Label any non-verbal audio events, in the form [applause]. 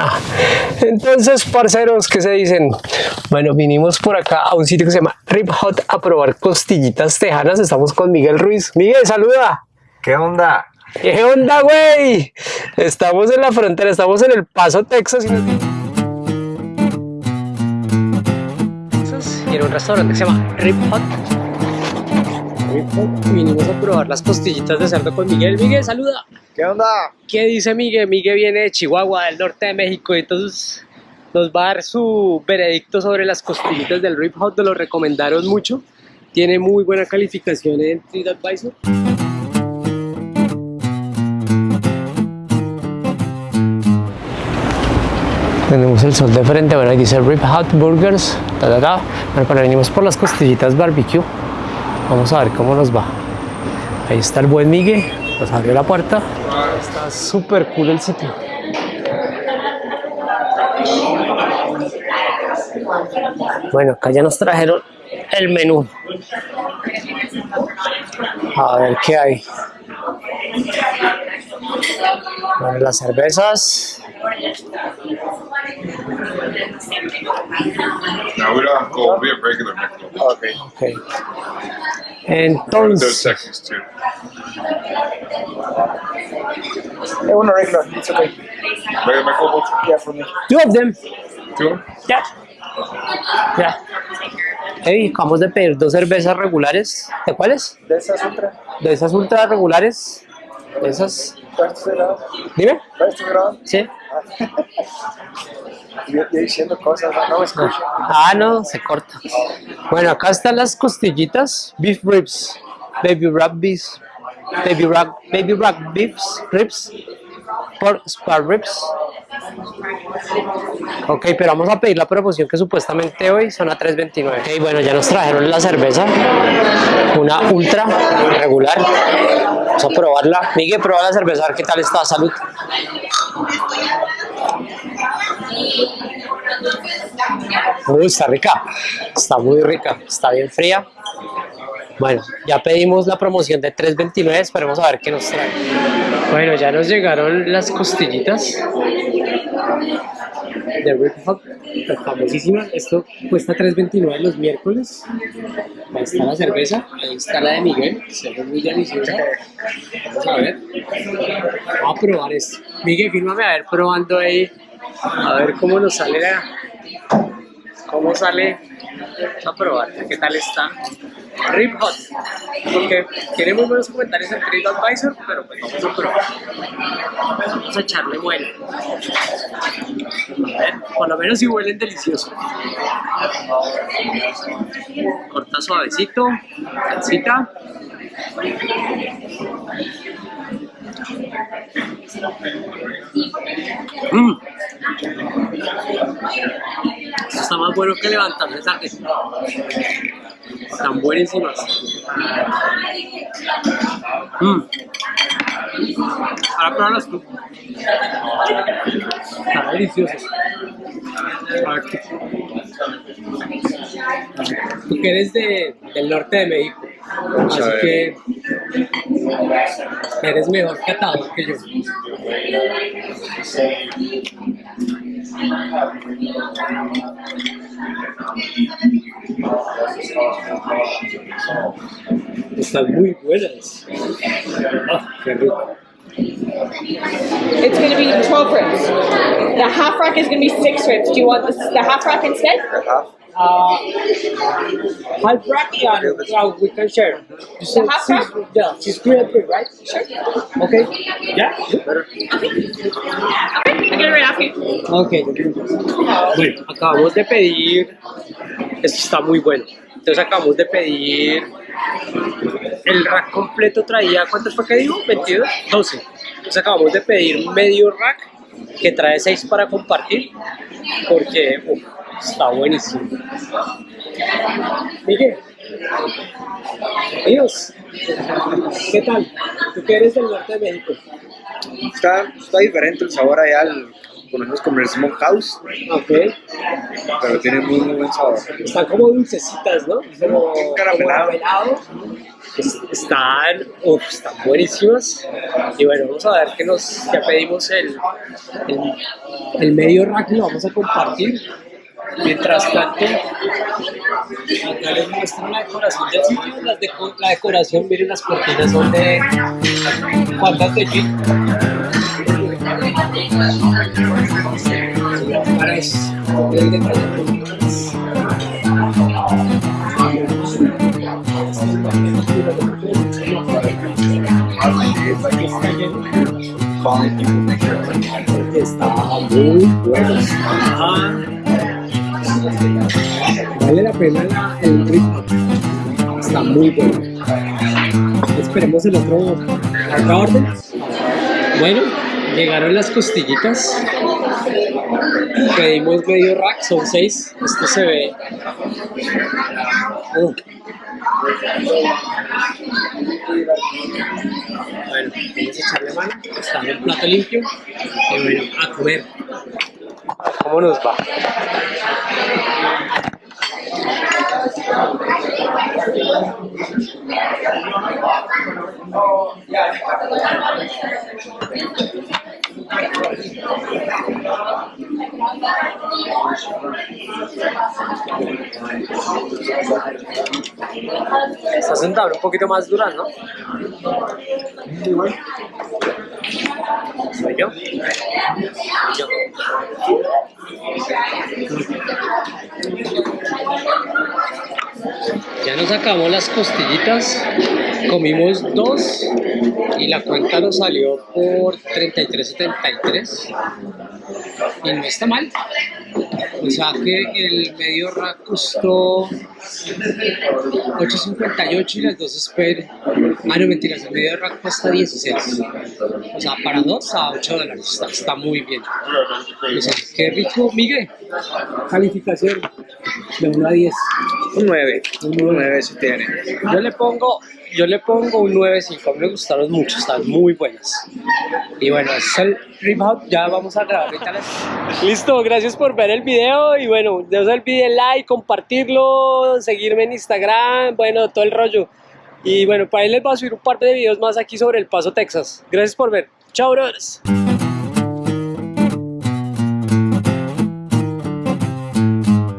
[laughs] Entonces, parceros, ¿qué se dicen? Bueno, vinimos por acá a un sitio que se llama Rip Hot a probar costillitas tejanas. Estamos con Miguel Ruiz. Miguel, saluda. ¿Qué onda? ¿Qué onda, güey? Estamos en la frontera, estamos en El Paso, Texas. Y, en un restaurante que se llama Rip Hot. Vinimos a probar las costillitas de cerdo con Miguel. Miguel, saluda. ¿Qué onda? ¿Qué dice Miguel? Miguel viene de Chihuahua, del norte de México, y entonces nos va a dar su veredicto sobre las costillitas del Rip Hot, nos lo recomendaron mucho. Tiene muy buena calificación en TripAdvisor. Tenemos el sol de frente, bueno, ahí dice Rip Hot Burgers, ta, ta, ta. Bueno, pero venimos por las costillitas barbecue. Vamos a ver cómo nos va. Ahí está el buen Miguel, nos abrió la puerta. Está súper cool el sitio. Bueno, acá ya nos trajeron el menú. A ver qué hay. Bueno, las cervezas. No, we don't have gold. We have regular Michelob. Okay. Entonces, want a regular. It's okay. Regular Michelob. Yeah, for me. two of them. Two. Ya. Ya. Hey, acabamos de pedir dos cervezas regulares. ¿De cuáles? De esas ultra. De esas ultra regulares. De esas. Dime. ¿Cuál estás? Sí. [laughs] Yo, yo diciendo cosas, no, me escucho. Ah, no, se corta. Bueno, acá están las costillitas, beef ribs, baby wrap beef, baby wrap, baby wrap beefs, ribs, pork spar ribs. Ok, pero vamos a pedir la promoción que supuestamente hoy son a 3.29. Ok, bueno, ya nos trajeron la cerveza, una ultra regular. Vamos a probarla. Miguel, prueba la cerveza, a ver qué tal está. Salud. Uy, está rica, está muy rica, está bien fría. Bueno, ya pedimos la promoción de 3.29, esperemos a ver qué nos trae. Bueno, ya nos llegaron las costillitas de Rip Hop, famosísimas. Esto cuesta 3.29 los miércoles. Ahí está la cerveza, ahí está la de Miguel, se ve muy deliciosa. Vamos a ver. Vamos a probar esto. Miguel, fírmame a ver probando ahí, a ver cómo nos sale la, cómo sale Vamos a probar qué tal está Rip Hot. Porque tiene muy buenos comentarios en TripAdvisor pero pues vamos a probar. Vamos a echarle bueno a ver, por lo menos si huelen delicioso. Corta suavecito salsita Mm. Está más bueno que levantarse tarde. Están buenísimas. Mm. Ahora pruébalas tú. Están deliciosas. Tú que eres de, del norte de México. Así que eres mejor catador que yo. Están muy buenas. Ah, qué rico. It's going to be 12 ribs. The half rack is going to be six ribs. Do you want this, the half rack instead? Half? Uh, half rack, yeah, yeah, we can share. You said half rack? Yeah, she's grilled pig, right? Sure. Okay. Yeah. Better. Okay, I get it right after you. Ok. Bueno, acabamos de pedir. Esto está muy bueno. Entonces acabamos de pedir. El rack completo traía. ¿Cuántos fue que digo? ¿22? 12. Entonces acabamos de pedir medio rack que trae 6 para compartir. Porque uf, está buenísimo. Miguel. Adiós. ¿Qué tal? ¿Tú que eres del norte de México? Está, está diferente el sabor allá. El, conocemos como el Smokehouse, Ok. pero tiene muy, muy buen sabor. Están como dulcecitas, ¿no? Como Caramelado. caramelado. Es- Están, uf, están buenísimas. Y bueno, vamos a ver qué nos, ya pedimos el, el, el medio rack lo vamos a compartir. Mientras tanto, acá les muestro la decoración del sitio. Las deco- la decoración, miren, las cortinas son de. ¿Cuántas de G? Está muy bueno. Vale la pena el ritmo. Está muy bueno. Esperemos el otro. Bueno, llegaron las costillitas. Pedimos medio rack, son seis. Esto se ve. Uh. Bueno, vamos a echarle mano. Está en un plato limpio. Y bueno, a comer. ¿Cómo nos va? Está sentado un poquito más dura, ¿no? ¿Soy yo? Yo. Ya nos sacamos las costillitas, comimos dos y la cuenta nos salió por 33.73 y no está mal. O sea que el medio rack costó 8.58 y las dos Sper. Ah, no, mentiras, el medio rack cuesta 16. O sea, para dos a 8 dólares. Está, está muy bien. O sea, qué rico, Miguel. Calificación de 1 a 10. Un 9, un 9 si tiene. Yo le pongo, yo le pongo un 9.5. Me gustaron mucho, están muy buenas. Y bueno, es el Rip Hop. Ya vamos a grabar las- Listo, gracias por ver el video. Y bueno, no se olviden like, compartirlo, seguirme en Instagram, bueno, todo el rollo. Y bueno, para ahí les voy a subir un par de videos más aquí sobre El Paso, Texas. Gracias por ver. Chao, brothers.